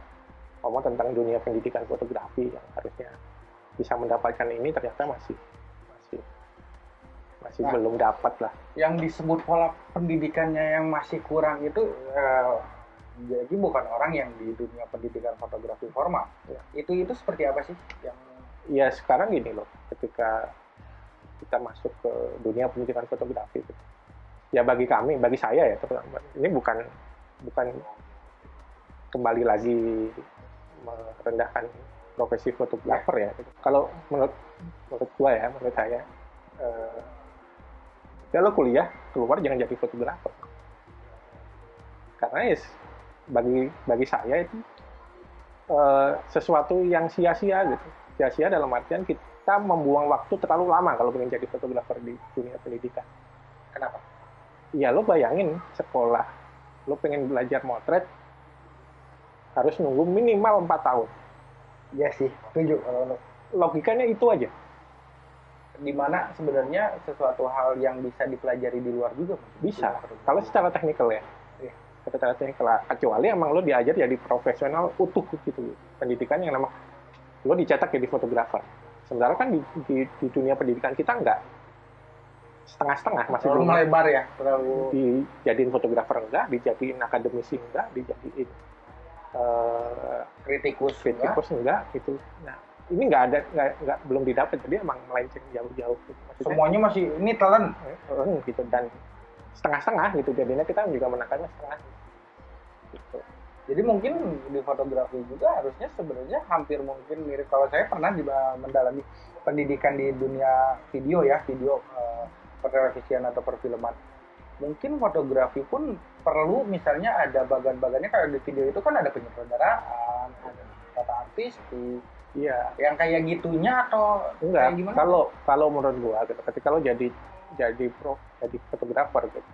ngomong tentang dunia pendidikan fotografi yang harusnya bisa mendapatkan ini ternyata masih masih masih Nah. belum dapat lah yang disebut pola pendidikannya yang masih kurang itu eh, jadi bukan orang yang di dunia pendidikan fotografi formal. Ya. Itu itu seperti apa sih yang ya sekarang gini loh ketika kita masuk ke dunia pendidikan fotografi gitu. Ya bagi kami bagi saya ya ini bukan bukan kembali lagi merendahkan profesi fotografer ya kalau menurut menurut gua ya menurut saya eh, ya lo kuliah keluar jangan jadi fotografer karena ya bagi bagi saya itu eh, sesuatu yang sia-sia gitu sia-sia dalam artian kita membuang waktu terlalu lama kalau ingin jadi fotografer di dunia pendidikan. kenapa? Ya lo bayangin sekolah, lo pengen belajar motret harus nunggu minimal 4 tahun. Ya sih, setuju kalau. Logikanya itu aja. di mana sebenarnya sesuatu hal yang bisa dipelajari di luar juga Bisa. Kalau secara teknikal ya. Iya. Secara teknikal, kecuali emang lo diajar jadi profesional utuh gitu. Pendidikan yang nama lo dicetak jadi fotografer. Sementara kan di, di, di dunia pendidikan kita enggak setengah-setengah masih belum melebar ya, terlalu dijadiin fotografer enggak, dijadiin akademisi enggak, dijadiin eh, kritikus, kritikus enggak gitu. Nah ini enggak ada enggak, enggak belum didapat jadi emang melenceng jauh-jauh. Gitu. Maksudnya, Semuanya masih ini telan. eh, gitu dan setengah-setengah gitu jadinya kita juga menekannya setengah. Gitu. Jadi mungkin di fotografi juga harusnya sebenarnya hampir mungkin mirip kalau saya pernah di, mendalami pendidikan di dunia video ya, video eh, pertelevisian atau perfilman. Mungkin fotografi pun perlu misalnya ada bagan-bagannya kayak di video itu kan ada penyutradaraan, ada tata artistik, Iya. yang kayak gitunya atau Enggak. kayak gimana? Kalau kalau menurut gua gitu, ketika lo jadi jadi pro jadi fotografer gitu.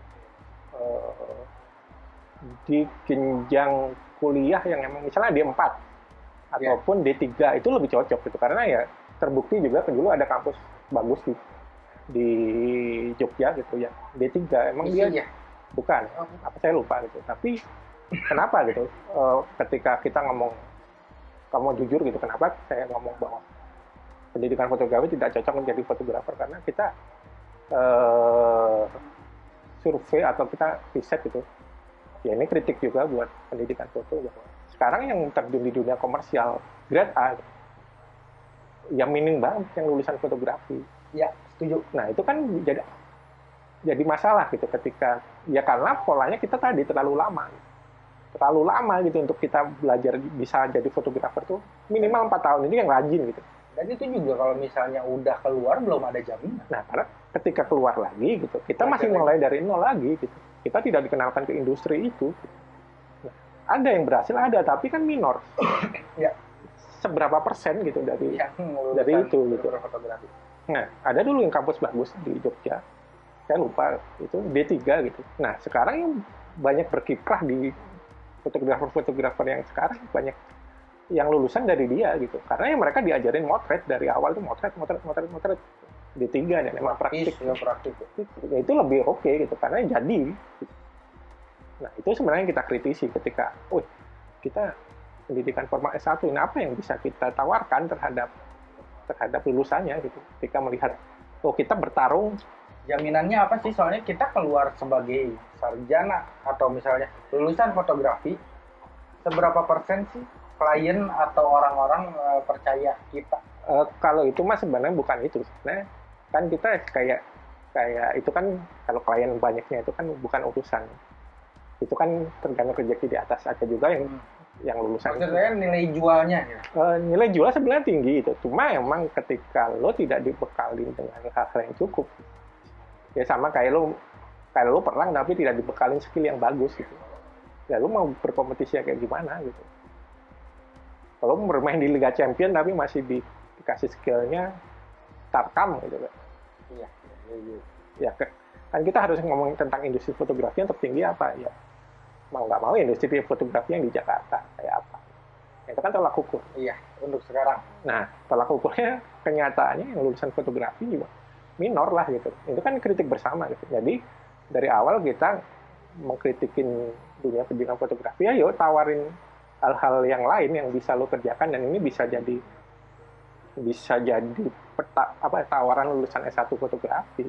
eh, di jenjang kuliah yang emang misalnya D4 Iya. ataupun D3 itu lebih cocok gitu karena ya terbukti juga kan dulu ada kampus bagus di di Jogja gitu ya. D3 emang dia Isinya. bukan. Oh, apa saya lupa gitu. Tapi kenapa gitu? Eh, ketika kita ngomong kamu jujur gitu kenapa saya ngomong bahwa pendidikan fotografi tidak cocok menjadi fotografer? Karena kita eh, survei atau kita riset gitu. Ya ini kritik juga buat pendidikan foto bahwa sekarang yang terjun di dunia komersial grade A yang minim banget yang lulusan fotografi. Ya, setuju. Nah itu kan jadi jadi masalah gitu ketika ya karena polanya kita tadi terlalu lama, terlalu lama gitu untuk kita belajar bisa jadi fotografer tuh minimal empat tahun ini yang rajin gitu. Dan itu juga kalau misalnya udah keluar belum ada jaminan. Nah karena ketika keluar lagi gitu kita masih mulai dari nol lagi gitu. Kita tidak dikenalkan ke industri itu. Nah, ada yang berhasil ada tapi kan minor. Ya. Seberapa persen gitu dari Yang Dari lulusan itu, gitu. fotografi. Nah, ada dulu yang kampus bagus di Jogja. Saya lupa itu D3 gitu. Nah, sekarang yang banyak berkiprah di fotografer-fotografer yang sekarang banyak yang lulusan dari dia gitu. Karena yang mereka diajarin motret dari awal tuh motret, motret, motret, motret. D3 dan memang praktik. ya praktik. Ya, itu lebih oke gitu karena jadi. Nah, itu sebenarnya yang kita kritisi ketika, wih, kita pendidikan formal S1, nah apa yang bisa kita tawarkan terhadap terhadap lulusannya gitu. Ketika melihat, oh kita bertarung, Jaminannya apa sih? Soalnya kita keluar sebagai sarjana atau misalnya lulusan fotografi, seberapa persen sih klien atau orang-orang eh, percaya kita? eh, kalau itu mah sebenarnya bukan itu. Sebenarnya kan kita kayak kayak itu kan kalau klien banyaknya itu kan bukan urusan. Itu kan tergantung rezeki di atas. Ada juga yang yang lulusan Maksud saya nilai jualnya ya. Eh, nilai jual sebenarnya tinggi itu. Cuma emang ketika lo tidak dibekalin dengan hal-hal yang cukup, ya sama kayak lo kayak lo perang tapi tidak dibekalin skill yang bagus gitu. Ya lo mau berkompetisi kayak gimana gitu. Kalau bermain di Liga Champion tapi masih di, dikasih skillnya tarkam gitu kan. Iya. Ya ke- kan kita harus ngomong tentang industri fotografi yang tertinggi apa ya mau nggak mau industri fotografi yang di Jakarta kayak apa? Itu kan tolak ukur. Iya untuk sekarang. Nah tolak ukurnya kenyataannya yang lulusan fotografi juga minor lah gitu. Itu kan kritik bersama gitu. Jadi dari awal kita mengkritikin dunia pendidikan fotografi ayo tawarin hal-hal yang lain yang bisa lo kerjakan dan ini bisa jadi bisa jadi peta apa tawaran lulusan S1 fotografi.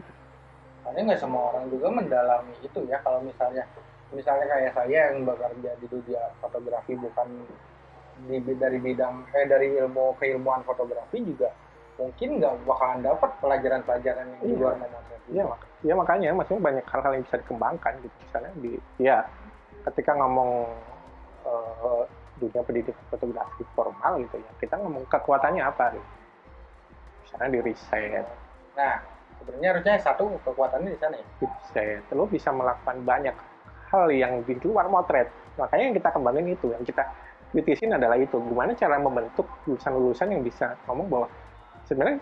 Karena nggak semua orang juga mendalami itu ya kalau misalnya misalnya kayak saya yang bekerja di dunia fotografi bukan di, dari bidang eh dari ilmu keilmuan fotografi juga mungkin nggak bakalan dapat pelajaran-pelajaran yang di luar memotret. Iya, mak ya makanya maksudnya banyak hal-hal yang bisa dikembangkan gitu. Misalnya di ya ketika ngomong uh, dunia pendidikan fotografi formal gitu ya kita ngomong kekuatannya apa gitu. misalnya di riset. Nah sebenarnya harusnya satu kekuatannya di sana ya? Di riset. Lo bisa melakukan banyak hal yang di luar motret. Makanya yang kita kembangin itu yang kita kritisin adalah itu. Gimana cara membentuk lulusan-lulusan yang bisa ngomong bahwa sebenarnya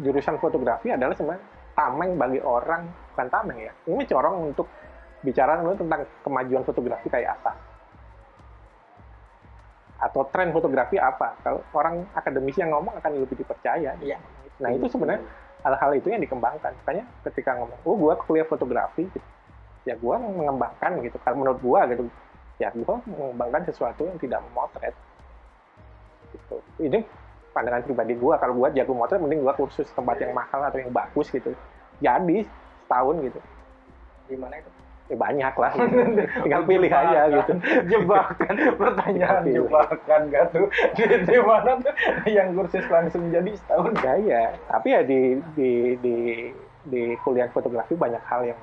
jurusan fotografi adalah sebenarnya tameng bagi orang bukan tameng ya. Ini corong untuk bicara tentang kemajuan fotografi kayak apa. Atau tren fotografi apa. Kalau orang akademisi yang ngomong akan lebih dipercaya. Iya. nah itu sebenarnya hal-hal itu yang dikembangkan. Makanya ketika ngomong oh gue kuliah fotografi gitu. Ya gue mengembangkan gitu. Kalau menurut gue gitu ya gue mengembangkan sesuatu yang tidak memotret. Gitu. Ini pandangan pribadi gue kalau gue jago motret mending gue kursus tempat yang mahal atau yang bagus gitu. Jadi setahun gitu. Di mana itu? Ya banyak lah. Gitu. tinggal pilih aja gitu. Jebakan pertanyaan jebakan gak tuh? Di, di mana tuh? Yang kursus langsung jadi setahun. Ya ya tapi ya di di di di kuliah fotografi banyak hal yang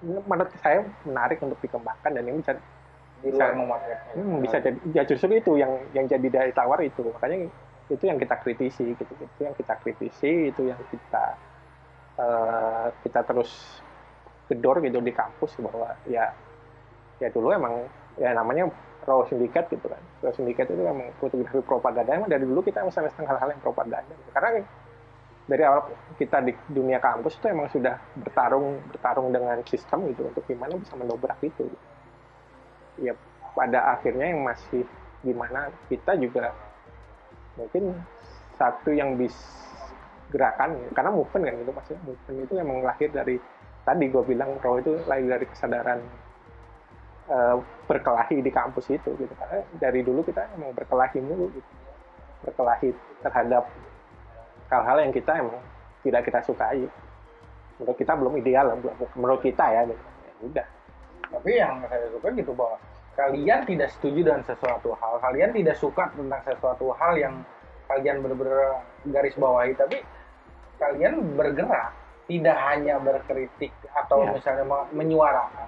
menurut saya menarik untuk dikembangkan dan ini bisa di luar memotret hmm, bisa jadi ya justru itu yang yang jadi dari tawar itu. Makanya itu yang kita kritisi gitu. Itu yang kita kritisi itu yang kita uh, kita terus gedor gitu di kampus bahwa ya ya dulu emang ya namanya raw sindikat gitu kan. Raw sindikat itu emang fotografi propaganda. Emang dari dulu kita misalnya hal-hal yang propaganda. Gitu. karena dari awal kita di dunia kampus itu emang sudah bertarung bertarung dengan sistem gitu untuk gimana bisa mendobrak itu. Ya pada akhirnya yang masih gimana kita juga mungkin satu yang bisa gerakan karena movement kan itu maksudnya movement itu emang lahir dari tadi gue bilang raw itu lahir dari kesadaran uh, berkelahi di kampus itu gitu. Karena dari dulu kita emang berkelahi mulu gitu. Berkelahi terhadap hal-hal yang kita emang tidak kita sukai menurut kita belum ideal menurut kita ya gitu ya udah tapi yang saya suka gitu bahwa kalian tidak setuju dengan sesuatu hal kalian tidak suka tentang sesuatu hal yang kalian benar-benar garis bawahi tapi kalian bergerak tidak hanya berkritik atau ya. misalnya menyuarakan.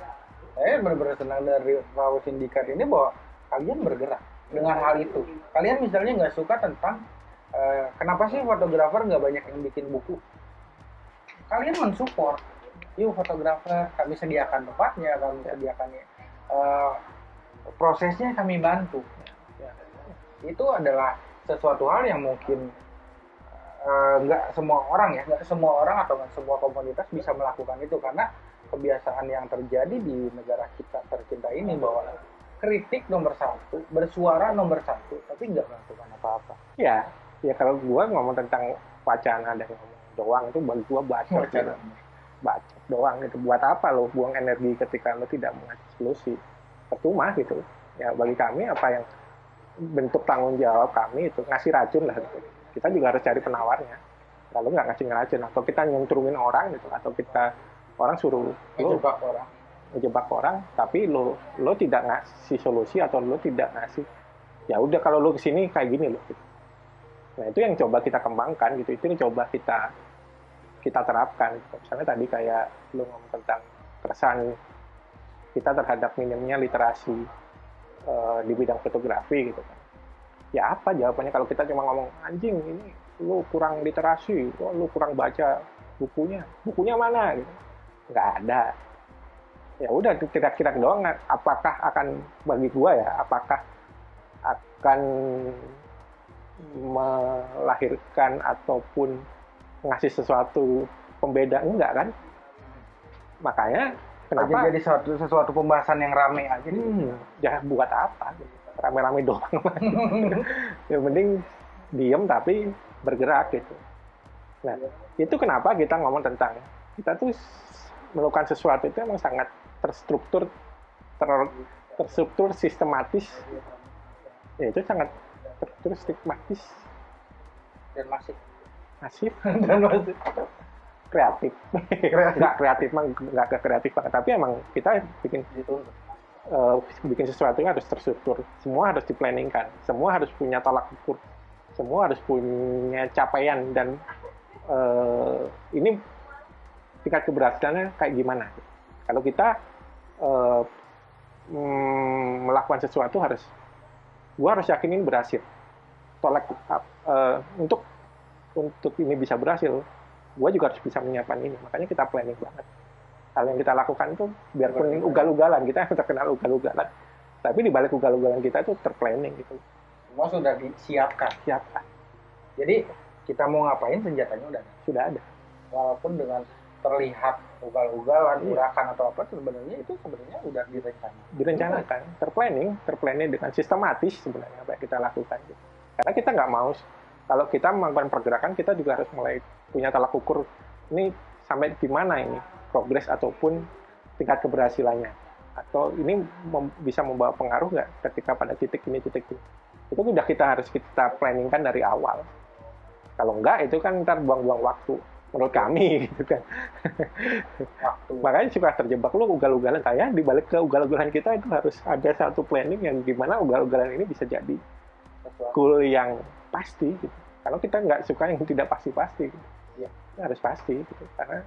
Saya benar-benar senang dari Raw Sindikat ini bahwa kalian bergerak dengan hal itu. Kalian misalnya nggak suka tentang uh, kenapa sih fotografer nggak banyak yang bikin buku. Kalian mensupport, yuk fotografer kami sediakan tempatnya, kami sediakan uh, prosesnya kami bantu. Ya. Itu adalah sesuatu hal yang mungkin Eh, nggak uh, semua orang ya nggak semua orang atau nggak semua komunitas bisa melakukan itu karena kebiasaan yang terjadi di negara kita tercinta ini bahwa kritik nomor satu bersuara nomor satu tapi nggak melakukan apa-apa ya ya kalau gua ngomong tentang wacana dan ngomong doang itu buat gua baca gitu. baca doang itu buat apa lo buang energi ketika lo tidak mengasih solusi? Percuma gitu. Ya bagi kami apa yang bentuk tanggung jawab kami itu ngasih racun lah. Gitu kita juga harus cari penawarnya. Lalu nggak ngasih ngeracun atau kita nyentrumin orang gitu. Atau kita orang suruh ngejebak orang. ngejebak orang tapi lo lo tidak ngasih solusi atau lo tidak ngasih ya udah kalau lo ke sini kayak gini loh gitu. Nah itu yang coba kita kembangkan gitu. Itu yang coba kita kita terapkan. Misalnya tadi kayak lo ngomong tentang keresahan kita terhadap minimnya literasi uh, di bidang fotografi gitu kan. Ya apa jawabannya kalau kita cuma ngomong anjing ini lu kurang literasi oh, lu kurang baca bukunya? Bukunya mana? Gitu. Nggak ada. Ya udah kira-kira doang. Apakah akan bagi gua ya apakah akan melahirkan ataupun ngasih sesuatu pembeda enggak kan? Makanya kenapa? Jadi sesuatu, sesuatu pembahasan yang rame aja gitu. hmm, ya buat apa? Rame-rame doang. Yang penting diem tapi bergerak gitu. Nah itu kenapa kita ngomong tentang kita tuh melakukan sesuatu itu emang sangat terstruktur ter, terstruktur sistematis. Ya itu sangat terstruktur sistematis dan masih masif. Dan masih kreatif. Kreatif. nggak kreatif mah nggak ke kreatif banget tapi emang kita bikin eh, bikin sesuatu yang harus terstruktur. Semua harus diplanningkan. Semua harus punya tolak ukur. Semua harus punya capaian. Dan eh, ini tingkat keberhasilannya kayak gimana? Kalau kita mm, melakukan sesuatu harus gua harus yakin ini berhasil. Tolak eh, untuk untuk ini bisa berhasil gue juga harus bisa menyiapkan ini. Makanya kita planning banget. Hal yang kita lakukan itu biarpun ugal-ugalan kita terkenal ugal-ugalan. Tapi di balik ugal-ugalan kita itu terplanning gitu. Semua sudah disiapkan. Siapa jadi kita mau ngapain senjatanya udah ada. sudah ada. Walaupun dengan terlihat ugal-ugalan Iya. urakan atau apa sebenarnya itu sebenarnya udah direncanakan direncanakan terplanning terplanning dengan sistematis sebenarnya apa yang kita lakukan gitu. karena kita nggak mau kalau kita melakukan pergerakan kita juga harus mulai punya tolak ukur ini sampai di mana ini progres ataupun tingkat keberhasilannya. Atau ini mem- bisa membawa pengaruh nggak ketika pada titik ini titik ini. Itu udah kita harus kita planningkan dari awal. Kalau enggak itu kan ntar buang-buang waktu menurut kami gitu kan makanya suka terjebak lu ugal-ugalan kayak di balik ke ugal-ugalan kita itu harus ada satu planning yang gimana ugal-ugalan ini bisa jadi goal yang pasti gitu. Kalau kita nggak suka yang tidak pasti-pasti, gitu. Iya. harus pasti gitu. Karena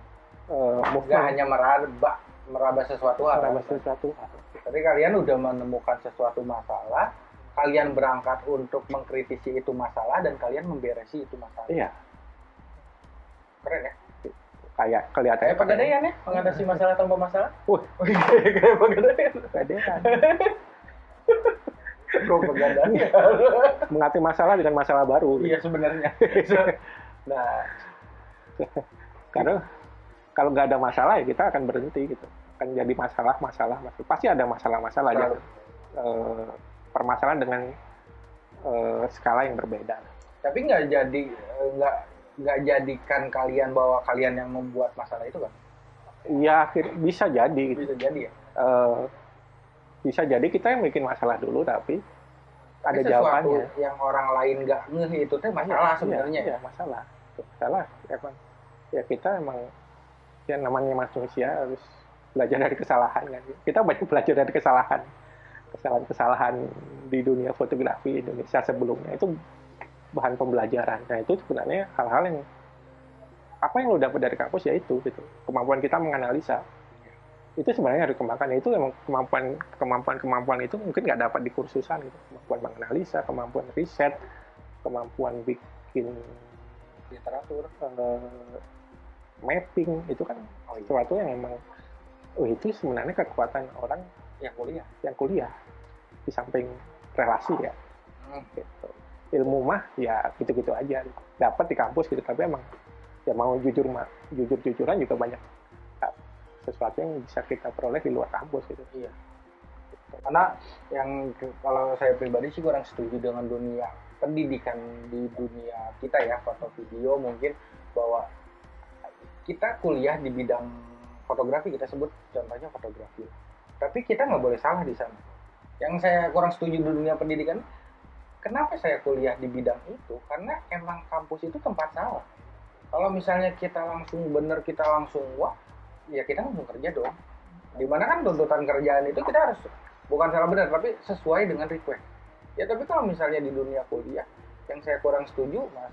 uh, nggak hanya meraba meraba sesuatu hal merambah sesuatu hal. tapi kalian udah menemukan sesuatu masalah kalian berangkat untuk mengkritisi itu masalah dan kalian memberesi itu masalah Iya, keren ya kayak kelihatan kayak pegadaian ya mengatasi masalah tanpa masalah Wah. kayak pegadaian Pegadaian. kok pegadaian Mengatasi masalah dengan masalah baru. iya sebenarnya nah Karena kalau nggak ada masalah ya kita akan berhenti gitu. Akan jadi masalah, masalah, masalah. Pasti ada masalah-masalah aja. Selalu. Eh, permasalahan dengan eh, skala yang berbeda. tapi nggak jadi eh, nggak nggak jadikan kalian bahwa kalian yang membuat masalah itu kan Iya, akhir- bisa jadi. Gitu. bisa jadi ya? Eh, bisa jadi kita yang bikin masalah dulu tapi ada Tapi sesuatu jawabannya. yang orang lain nggak ngeh itu teh masalah Iya, sebenarnya iya, masalah. Masalah emang ya kita emang ya namanya manusia harus belajar dari kesalahan kan. Kita banyak belajar dari kesalahan. Kesalahan-kesalahan di dunia fotografi Indonesia sebelumnya itu bahan pembelajaran. Nah itu sebenarnya hal-hal yang apa yang lo dapat dari kampus ya itu gitu. Kemampuan kita menganalisa. Itu sebenarnya harus dikembangkan. Itu emang kemampuan kemampuan kemampuan itu mungkin nggak dapat di kursusan gitu. Kemampuan menganalisa kemampuan riset kemampuan bikin literatur eh, mapping itu kan sesuatu yang emang oh itu sebenarnya kekuatan orang yang kuliah? yang kuliah di samping relasi ya. Hmm. gitu. Ilmu mah ya gitu-gitu aja dapat di kampus gitu tapi emang ya mau jujur mah jujur-jujuran juga banyak ah, sesuatu yang bisa kita peroleh di luar kampus gitu Iya. Karena yang kalau saya pribadi sih kurang setuju dengan dunia pendidikan di dunia kita ya foto video mungkin bahwa kita kuliah di bidang fotografi kita sebut contohnya fotografi. Tapi kita nggak boleh salah di sana. Yang saya kurang setuju di dunia pendidikan, kenapa saya kuliah di bidang itu? Karena emang kampus itu tempat salah. Kalau misalnya kita langsung bener kita langsung wah, ya kita langsung kerja dong. Di mana kan tuntutan kerjaan itu kita harus bukan salah benar tapi sesuai dengan request. Ya tapi kalau misalnya di dunia kuliah yang saya kurang setuju mas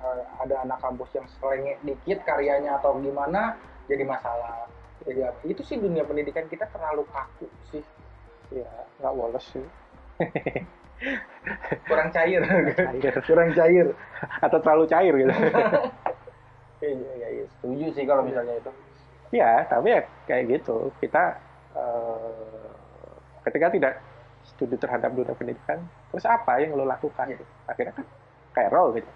eh, ada anak kampus yang selengit dikit karyanya atau gimana jadi masalah. Jadi apa? Itu sih dunia pendidikan kita terlalu kaku sih. Ya nggak woles sih kurang cair. Kurang cair. Atau terlalu cair gitu. Iya iya iya. Setuju sih kalau misalnya itu. Ya tapi ya kayak gitu. Kita eh, ketika tidak studi terhadap dunia pendidikan terus apa yang lo lakukan? Gitu. akhirnya kan kayak role gitu.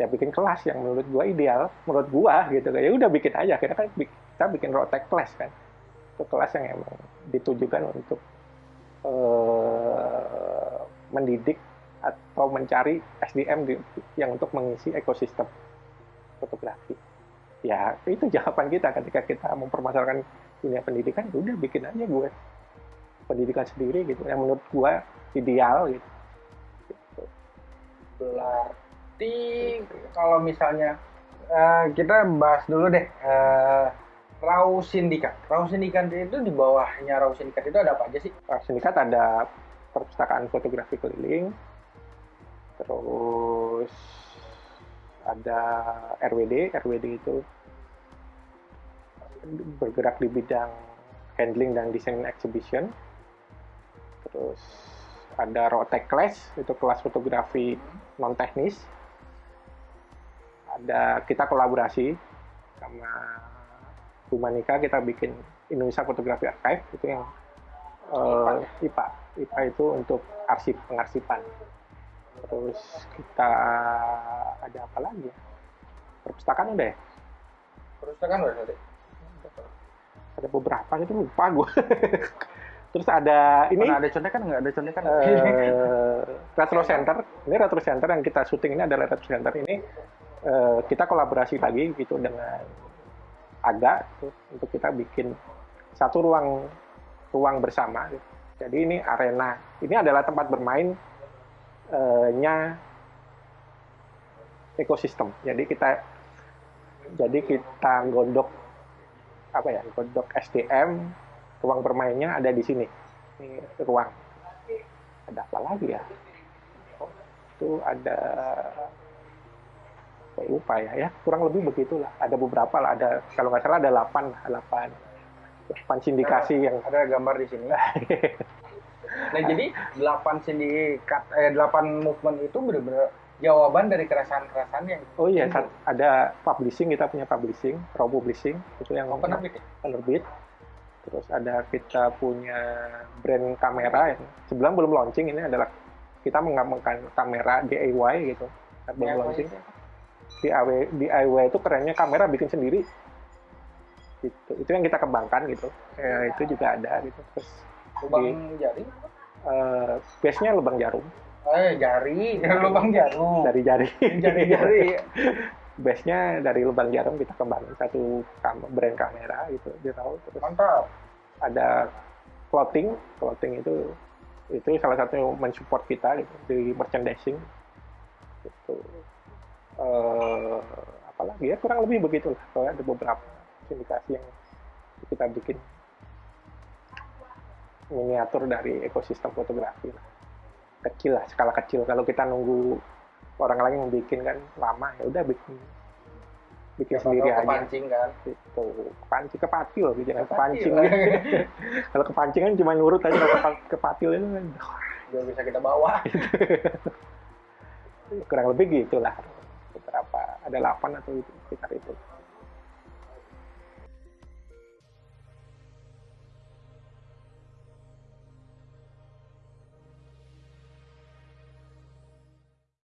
Ya bikin kelas yang menurut gua ideal menurut gua gitu. Ya udah bikin aja. Akhirnya kan kita bikin road tech class kan. Itu kelas yang emang ditujukan untuk uh, mendidik atau mencari SDM di, yang untuk mengisi ekosistem fotografi ya itu jawaban kita ketika kita mempermasalahkan dunia pendidikan ya udah bikin aja gue pendidikan sendiri gitu yang menurut gue ideal gitu. Berarti kalau misalnya uh, kita bahas dulu deh uh, Rau Sindikat. Rau Sindikat itu di bawahnya Rau Sindikat itu ada apa aja sih? Rau Sindikat ada perpustakaan fotografi keliling, terus ada RWD. RWD itu bergerak di bidang handling dan desain exhibition. Terus ada Rotek Class, itu kelas fotografi non teknis. Ada kita kolaborasi sama Humanika kita bikin Indonesia Fotografi Archive itu yang uh, IPA IPA itu untuk arsip pengarsipan. Terus kita ada apa lagi ya? Perpustakaan udah ya? Perpustakaan udah tadi ada beberapa itu lupa gue terus ada ini. Mana ada contekan nggak? Ada contekan uh, retro center. Ini retro center yang kita syuting ini adalah retro center ini. Uh, kita kolaborasi lagi gitu dengan ada gitu, untuk kita bikin satu ruang ruang bersama. Gitu. Jadi ini arena, ini adalah tempat bermainnya uh, ekosistem. Jadi kita jadi kita gondok apa ya gondok SDM ruang bermainnya ada di sini. Ini ruang. Ada apa lagi ya? Oh, itu ada saya lupa ya ya kurang lebih begitulah. Ada beberapa lah ada kalau nggak salah ada 8 8 8 sindikasi ada, yang ada gambar di sini. Nah jadi 8 sindikat eh 8 movement itu benar-benar jawaban dari keresahan-keresahan yang oh iya itu. ada publishing kita punya publishing raw publishing itu yang oh, penerbit ya? penerbit. Terus ada kita punya brand kamera yang sebelum belum launching ini adalah kita mengembangkan kamera DIY gitu. Belum launching. DIY, DIY itu kerennya kamera bikin sendiri gitu. Itu yang kita kembangkan gitu. Ya, itu juga ada gitu. Terus lubang di, jari uh, base nya lubang jarum. Eh jari. Lubang jarum. Dari jari. Jari jari. Base nya dari lubang jarum kita kembangin satu kam brand kamera gitu. Dia tahu terus mantap. ada clothing. Clothing itu itu salah satu yang mensupport kita gitu, di merchandising. Gitu. Uh, apalagi ya? Kurang lebih begitu lah. Soalnya ada beberapa sindikasi yang kita bikin miniatur dari ekosistem fotografi lah. Kecil lah skala kecil. Kalau kita nunggu orang lain yang bikin kan lama ya udah bikin bikin ya, sendiri aja. kepancing kan? Itu kepancing kepatil gitu jangan kepancing. Kalau kepancing kan cuma nurut aja kalau kepatil itu kan Gak bisa kita bawa. Kurang lebih gitulah. Beberapa ada 8 atau itu sekitar itu